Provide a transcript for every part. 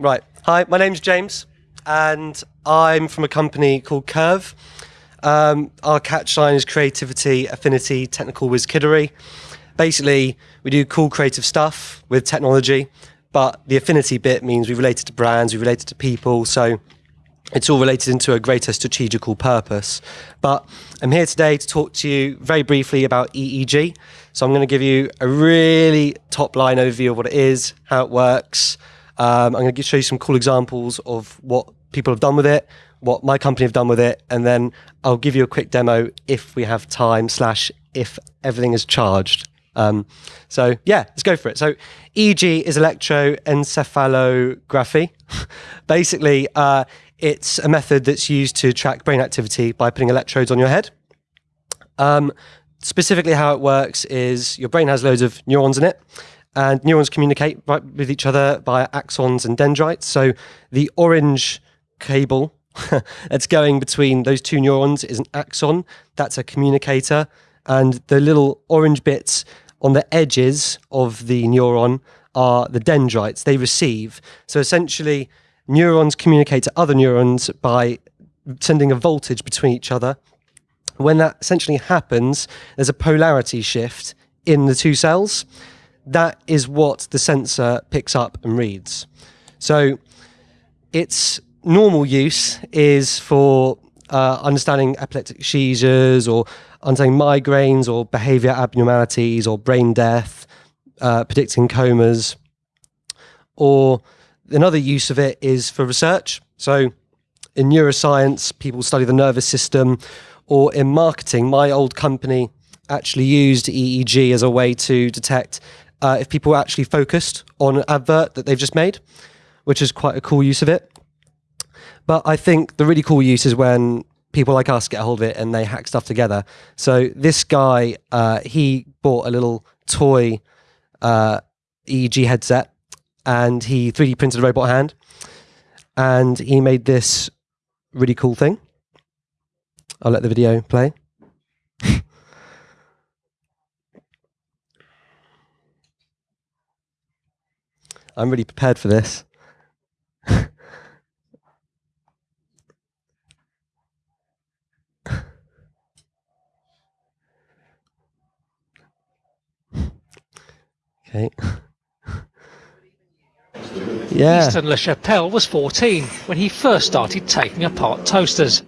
Right. Hi, my name's James, and I'm from a company called Curve. Um, our catchline is creativity, affinity, technical wizkiddery. Basically, we do cool creative stuff with technology, but the affinity bit means we relate it to brands, we relate it to people, so it's all related into a greater strategical purpose. But I'm here today to talk to you very briefly about EEG. So I'm going to give you a really top line overview of what it is, how it works, um, I'm going to show you some cool examples of what people have done with it, what my company have done with it, and then I'll give you a quick demo if we have time slash if everything is charged. Um, so yeah, let's go for it. So EEG is electroencephalography. Basically, uh, it's a method that's used to track brain activity by putting electrodes on your head. Um, specifically, how it works is your brain has loads of neurons in it and neurons communicate right with each other via axons and dendrites. So the orange cable that's going between those two neurons is an axon. That's a communicator. And the little orange bits on the edges of the neuron are the dendrites they receive. So essentially, neurons communicate to other neurons by sending a voltage between each other. When that essentially happens, there's a polarity shift in the two cells that is what the sensor picks up and reads. So its normal use is for uh, understanding epileptic seizures or understanding migraines or behavior abnormalities or brain death, uh, predicting comas. Or another use of it is for research. So in neuroscience, people study the nervous system, or in marketing, my old company actually used EEG as a way to detect uh, if people actually focused on an advert that they've just made, which is quite a cool use of it. But I think the really cool use is when people like us get a hold of it and they hack stuff together. So this guy, uh, he bought a little toy uh, EEG headset and he 3D printed a robot hand and he made this really cool thing. I'll let the video play. I'm really prepared for this. okay. Yeah. Easton LaChapelle was 14 when he first started taking apart toasters.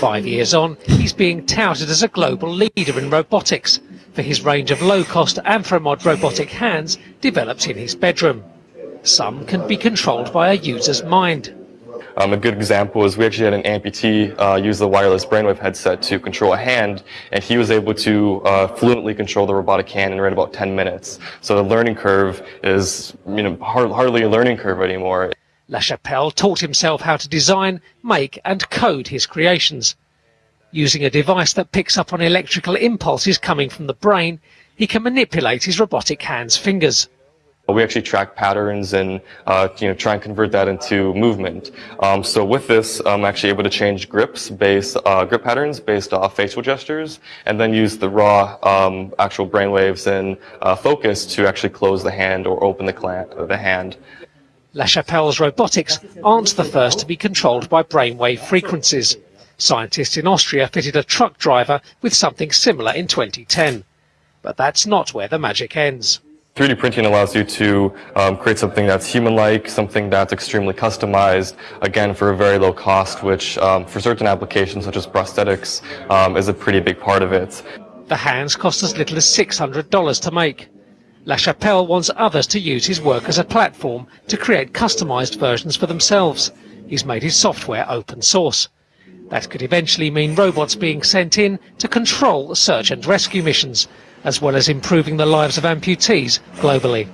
Five years on, he's being touted as a global leader in robotics for his range of low-cost Anthromod robotic hands developed in his bedroom. Some can be controlled by a user's mind. Um, a good example is we actually had an amputee uh, use the wireless brainwave headset to control a hand, and he was able to uh, fluently control the robotic hand in around about 10 minutes. So the learning curve is you know, hard, hardly a learning curve anymore. LaChapelle taught himself how to design, make and code his creations. Using a device that picks up on electrical impulses coming from the brain, he can manipulate his robotic hand's fingers. We actually track patterns and uh, you know try and convert that into movement. Um, so with this, I'm actually able to change grips based uh, grip patterns based off facial gestures, and then use the raw um, actual brainwaves and uh, focus to actually close the hand or open the, the hand. LaChapelle's robotics aren't the first to be controlled by brainwave frequencies. Scientists in Austria fitted a truck driver with something similar in 2010. But that's not where the magic ends. 3D printing allows you to um, create something that's human-like, something that's extremely customized, again, for a very low cost, which um, for certain applications such as prosthetics um, is a pretty big part of it. The hands cost as little as $600 to make. LaChapelle wants others to use his work as a platform to create customized versions for themselves. He's made his software open source. That could eventually mean robots being sent in to control search and rescue missions, as well as improving the lives of amputees globally.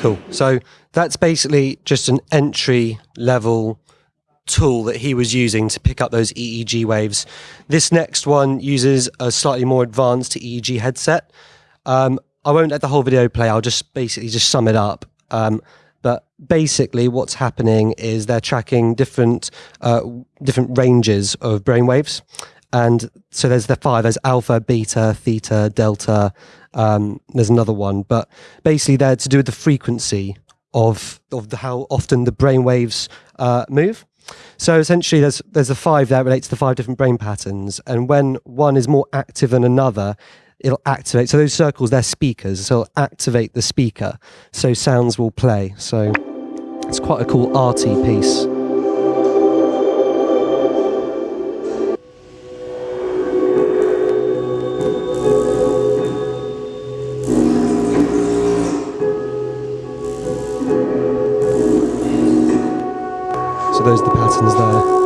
Cool. So that's basically just an entry level tool that he was using to pick up those EEG waves. This next one uses a slightly more advanced EEG headset. Um, I won't let the whole video play. I'll just basically just sum it up. Um, but basically, what's happening is they're tracking different uh, different ranges of brainwaves, and so there's the five there's alpha beta theta delta um, there's another one but basically they're to do with the frequency of of the, how often the brain waves uh, move. So essentially, there's there's a five that relates to the five different brain patterns, and when one is more active than another, it'll activate. So those circles, they're speakers, so it'll activate the speaker, so sounds will play. So it's quite a cool arty piece. Those the patterns there.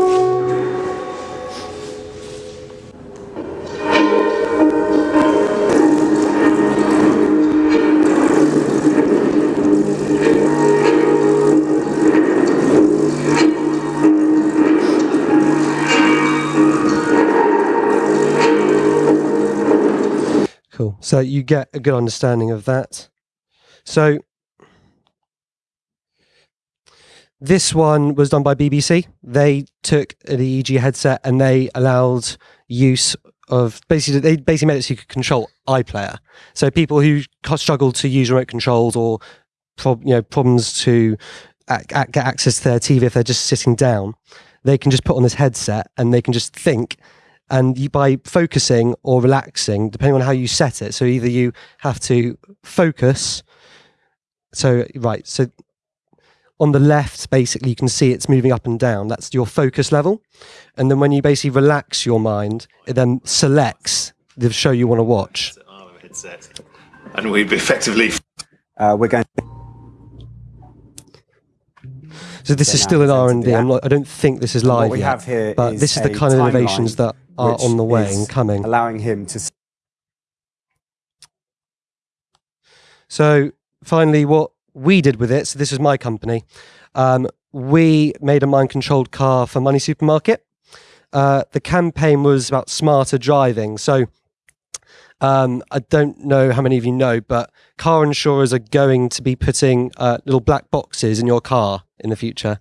Cool. So you get a good understanding of that. So this one was done by BBC. They took the EEG headset and they allowed use of basically they basically made it so you could control iPlayer. So people who struggle to use remote controls or prob- you know problems to get access to their TV if they're just sitting down, they can just put on this headset and they can just think and you, by focusing or relaxing, depending on how you set it. So either you have to focus. So right, so on the left, basically, you can see it's moving up and down. That's your focus level, and then when you basically relax your mind, it then selects the show you want to watch. and we've effectively Uh, we're going. So this is still in R entered and the D. I'm not. I don't think this is What live we yet. have here but is this is the kind of innovations that are on the way and coming. allowing him to. So finally, what we did with it, so this was my company, um, we made a mind controlled car for Money Supermarket. Uh, the campaign was about smarter driving. So um, I don't know how many of you know, but car insurers are going to be putting uh, little black boxes in your car in the future.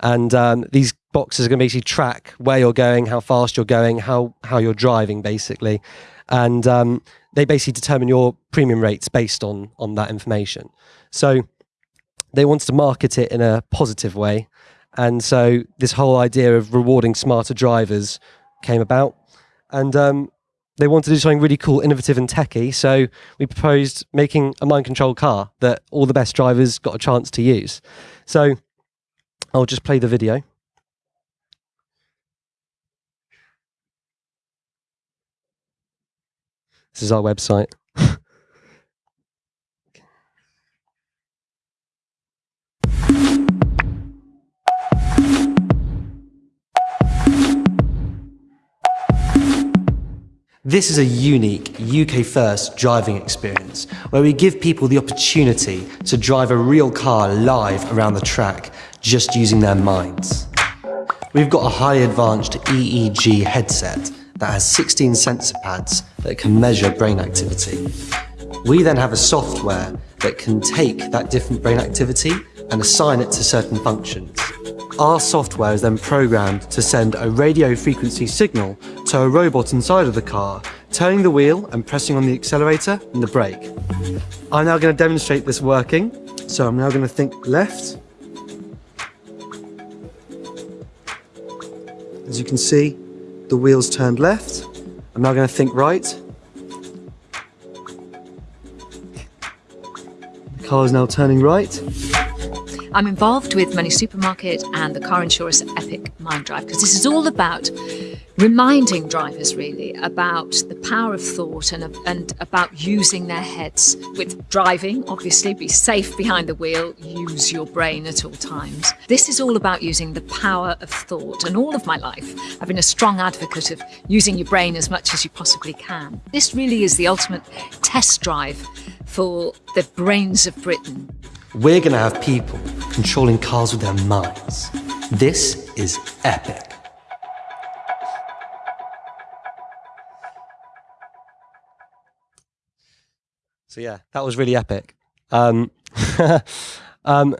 And um, these boxes are going to basically track where you're going, how fast you're going, how, how you're driving, basically. And um, they basically determine your premium rates based on on that information. So they wanted to market it in a positive way, and so this whole idea of rewarding smarter drivers came about, and um, they wanted to do something really cool, innovative, and techy. So we proposed making a mind controlled car that all the best drivers got a chance to use. So I'll just play the video. This is our website. This is a unique UK first driving experience where we give people the opportunity to drive a real car live around the track just using their minds. We've got a highly advanced EEG headset that has 16 sensor pads that can measure brain activity. We then have a software that can take that different brain activity and assign it to certain functions. Our software is then programmed to send a radio frequency signal to a robot inside of the car, turning the wheel and pressing on the accelerator and the brake. I'm now going to demonstrate this working. So I'm now going to think left. As you can see, the wheels turned left. I'm now going to think right. The car is now turning right. I'm involved with Money Supermarket and the car insurers at Epic Mind Drive because this is all about reminding drivers really about the power of thought and, and about using their heads. With driving obviously be safe behind the wheel use your brain at all times. This is all about using the power of thought. And all of my life i've been a strong advocate of using your brain as much as you possibly can. This really is the ultimate test drive for the brains of britain. We're going to have people controlling cars with their minds. This is epic. So yeah, that was really epic. Um, um,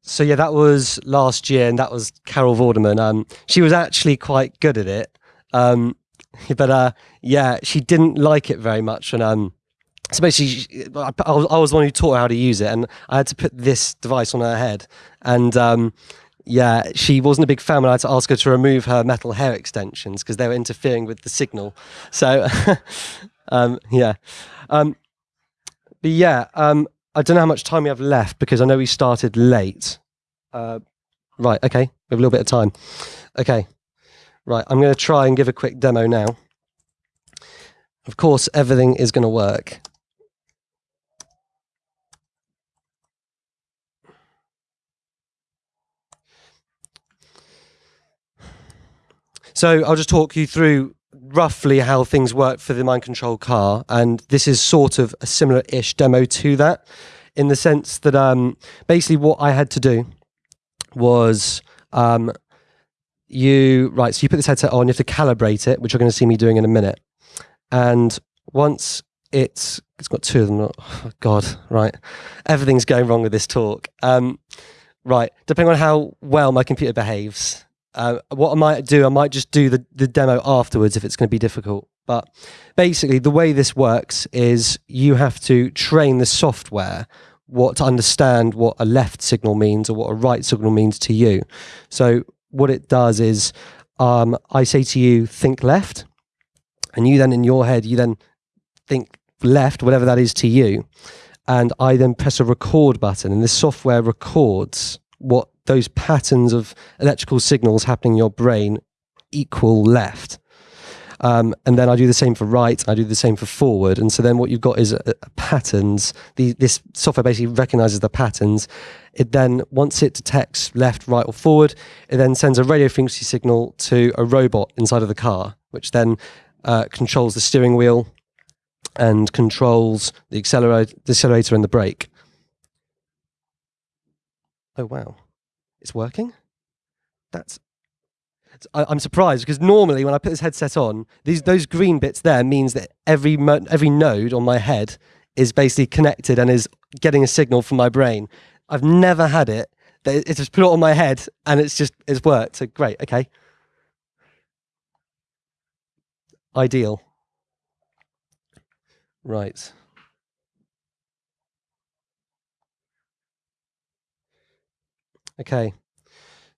so yeah, that was last year, and that was Carol Vorderman. Um, she was actually quite good at it, um, but uh, yeah, she didn't like it very much. And um, so basically, I, I was, the one who taught her how to use it, and I had to put this device on her head. And um, yeah, she wasn't a big fan when I had to ask her to remove her metal hair extensions because they were interfering with the signal. So, um, yeah. Um, but yeah, um, I don't know how much time we have left because I know we started late. Uh, right, okay, we have a little bit of time. Okay, right, I'm going to try and give a quick demo now. Of course, everything is going to work. So I'll just talk you through roughly how things work for the mind control car, and this is sort of a similar-ish demo to that, in the sense that um, basically what I had to do was um, you right. So you put this headset on, you have to calibrate it, which you're going to see me doing in a minute, and once it's it's got two of them. Oh, God, right, everything's going wrong with this talk. Um, right, depending on how well my computer behaves, uh, what I might do, I might just do the, the demo afterwards if it's going to be difficult. But basically, the way this works is you have to train the software what to understand what a left signal means or what a right signal means to you. So what it does is um, I say to you, think left, and you then in your head, you then think left, whatever that is to you. And I then press a record button, and this software records what those patterns of electrical signals happening in your brain equal left. Um, and then I do the same for right, I do the same for forward. And so then what you've got is uh, patterns. The, this software basically recognizes the patterns. It then, once it detects left, right, or forward, it then sends a radio frequency signal to a robot inside of the car, which then uh, controls the steering wheel and controls the accelerator, the accelerator and the brake. Oh, wow. It's working? That's. I, I'm surprised because normally when I put this headset on, these those green bits there means that every every node on my head is basically connected and is getting a signal from my brain. I've never had it. It- It's just put it on my head and it's just it's worked. So great. Okay. Ideal. Right. Okay.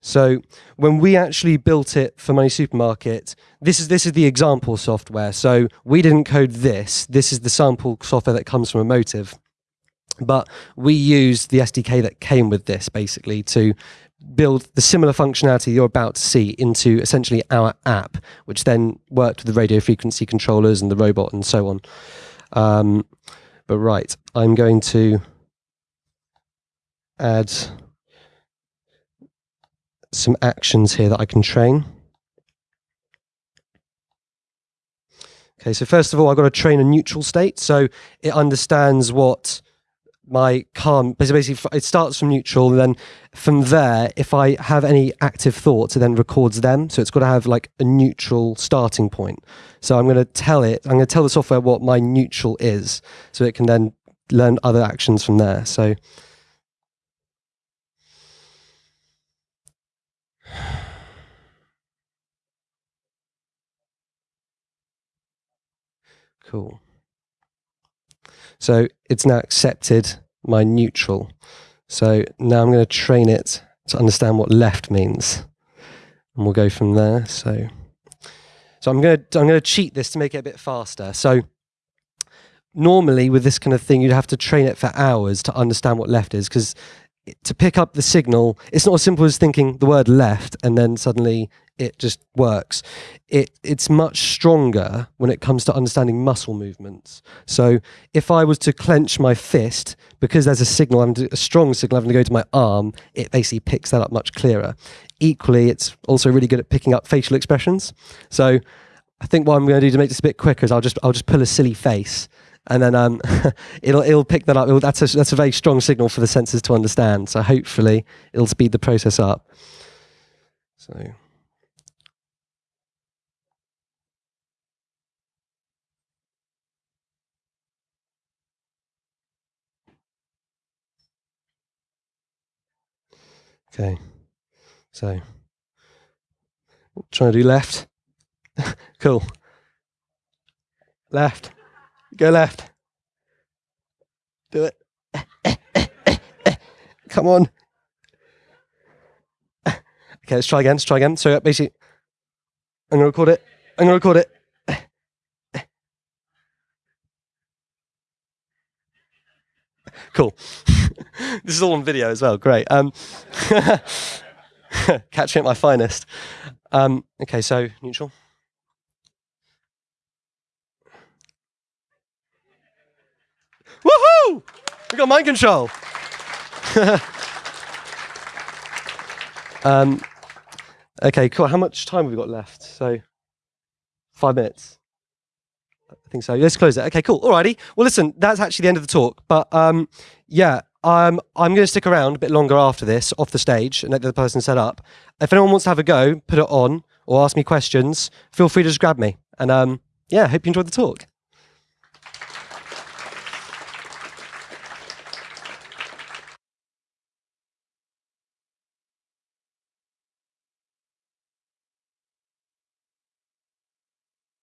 So when we actually built it for Money Supermarket, this is this is the example software. So we didn't code this. This is the sample software that comes from Emotiv. But we used the SDK that came with this basically to build the similar functionality you're about to see into essentially our app, which then worked with the radio frequency controllers and the robot and so on. Um, but right, I'm going to add some actions here that I can train. Okay, so first of all, I've got to train a neutral state. So it understands what my calm, basically, it starts from neutral. And then from there, if I have any active thoughts, it then records them. So it's got to have like a neutral starting point. So I'm going to tell it, I'm going to tell the software what my neutral is. So it can then learn other actions from there. So Cool. So it's now accepted my neutral. So now I'm going to train it to understand what left means. And we'll go from there. So, so I'm going to, I'm going to cheat this to make it a bit faster. So normally with this kind of thing, you'd have to train it for hours to understand what left is because to pick up the signal, it's not as simple as thinking the word left and then suddenly it just works. It it's much stronger when it comes to understanding muscle movements. So if I was to clench my fist because there's a signal, I'm a strong signal having to go to my arm, it basically picks that up much clearer. Equally, it's also really good at picking up facial expressions. So I think what I'm going to do to make this a bit quicker is I'll just I'll just pull a silly face and then um, it'll it'll pick that up. It'll, that's a that's a very strong signal for the sensors to understand. So hopefully it'll speed the process up. So. Okay, so trying to do left. cool. Left. Go left. Do it. Come on. Okay, let's try again. Let's try again. So basically, I'm gonna record it. I'm gonna record it. Cool. this is all on video as well. Great. Um, catching at my finest. Um, okay, so neutral. Woohoo! We got mind control. um, okay, cool. How much time have we got left? So, five minutes. I think so. Let's close it. Okay, cool. Alrighty. Well, listen, that's actually the end of the talk. But um, yeah, um, I'm going to stick around a bit longer after this off the stage and let the other person set up. If anyone wants to have a go, put it on or ask me questions, feel free to just grab me. And um, yeah, hope you enjoyed the talk.